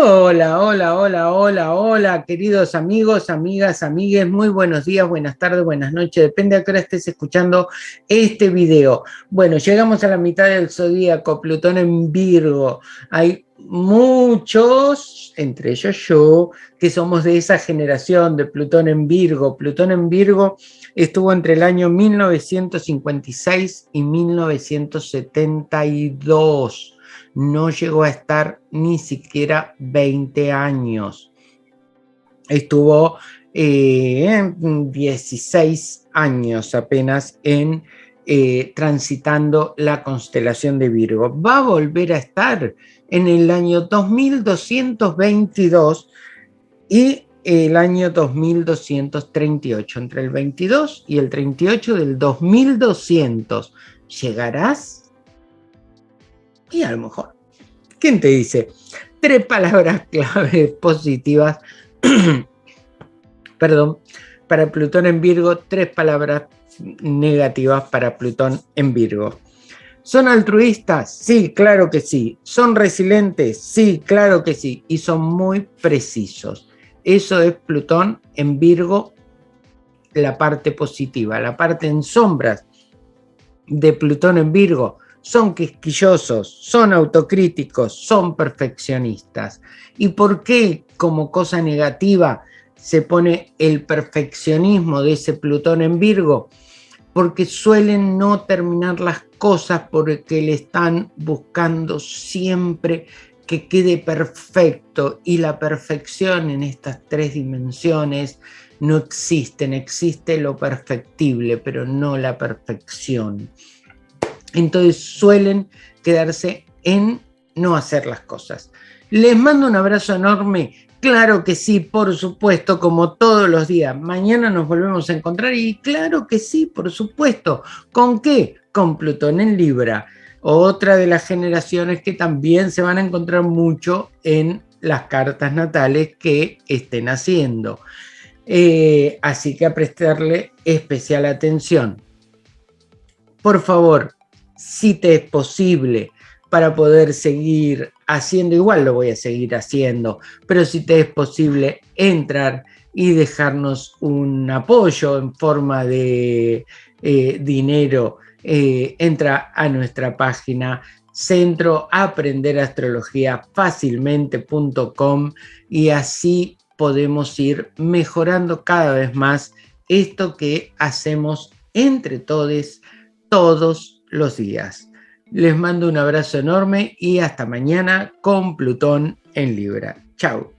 Hola, hola, hola, hola, hola, queridos amigos, amigas, amigues, muy buenos días, buenas tardes, buenas noches, depende a qué hora estés escuchando este video. Bueno, llegamos a la mitad del zodíaco, Plutón en Virgo. Hay muchos, entre ellos yo, que somos de esa generación de Plutón en Virgo. Plutón en Virgo estuvo entre el año 1956 y 1972 no llegó a estar ni siquiera 20 años. Estuvo 16 eh, años apenas en eh, transitando la constelación de Virgo. Va a volver a estar en el año 2222 y el año 2238, entre el 22 y el 38 del 2200. ¿Llegarás? Y a lo mejor, ¿quién te dice? Tres palabras clave positivas, perdón, para Plutón en Virgo, tres palabras negativas para Plutón en Virgo. ¿Son altruistas? Sí, claro que sí. ¿Son resilientes? Sí, claro que sí. Y son muy precisos. Eso es Plutón en Virgo, la parte positiva. La parte en sombras de Plutón en Virgo son quisquillosos, son autocríticos, son perfeccionistas. ¿Y por qué como cosa negativa se pone el perfeccionismo de ese Plutón en Virgo? Porque suelen no terminar las cosas porque le están buscando siempre que quede perfecto y la perfección en estas tres dimensiones no existen, existe lo perfectible, pero no la perfección entonces suelen quedarse en no hacer las cosas. Les mando un abrazo enorme, claro que sí, por supuesto, como todos los días. Mañana nos volvemos a encontrar y claro que sí, por supuesto. ¿Con qué? Con Plutón en Libra, otra de las generaciones que también se van a encontrar mucho en las cartas natales que estén haciendo. Eh, así que a prestarle especial atención. Por favor, si te es posible para poder seguir haciendo, igual lo voy a seguir haciendo, pero si te es posible entrar y dejarnos un apoyo en forma de eh, dinero, eh, entra a nuestra página centro fácilmente.com y así podemos ir mejorando cada vez más esto que hacemos entre todos, todos los días. Les mando un abrazo enorme y hasta mañana con Plutón en Libra. Chao.